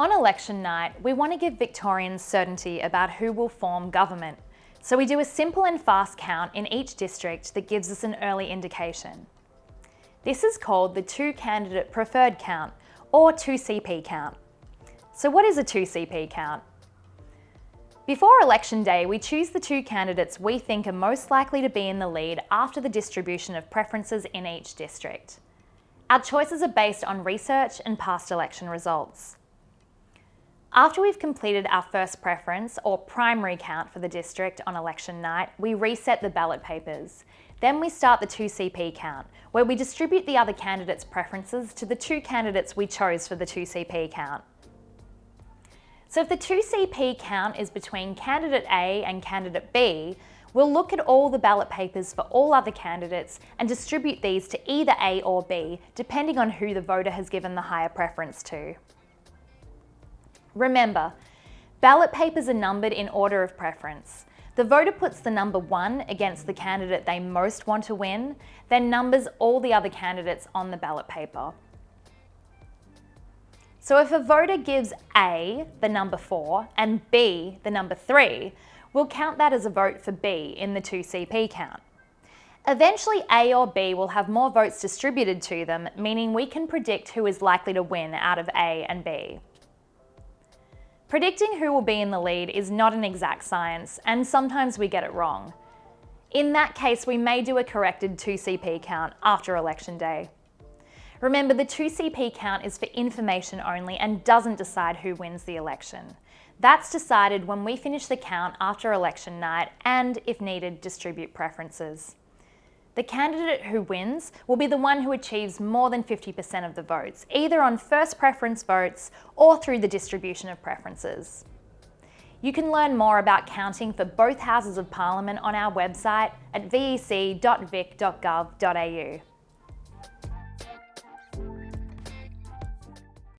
On election night, we want to give Victorians certainty about who will form government. So we do a simple and fast count in each district that gives us an early indication. This is called the two candidate preferred count or 2CP count. So what is a 2CP count? Before election day, we choose the two candidates we think are most likely to be in the lead after the distribution of preferences in each district. Our choices are based on research and past election results. After we've completed our first preference or primary count for the district on election night, we reset the ballot papers. Then we start the 2CP count, where we distribute the other candidates' preferences to the two candidates we chose for the 2CP count. So if the 2CP count is between candidate A and candidate B, we'll look at all the ballot papers for all other candidates and distribute these to either A or B, depending on who the voter has given the higher preference to. Remember, ballot papers are numbered in order of preference. The voter puts the number one against the candidate they most want to win, then numbers all the other candidates on the ballot paper. So if a voter gives A the number four and B the number three, we'll count that as a vote for B in the 2CP count. Eventually A or B will have more votes distributed to them, meaning we can predict who is likely to win out of A and B. Predicting who will be in the lead is not an exact science, and sometimes we get it wrong. In that case, we may do a corrected 2CP count after election day. Remember, the 2CP count is for information only and doesn't decide who wins the election. That's decided when we finish the count after election night and, if needed, distribute preferences. The candidate who wins will be the one who achieves more than 50% of the votes, either on first preference votes or through the distribution of preferences. You can learn more about counting for both Houses of Parliament on our website at vec.vic.gov.au.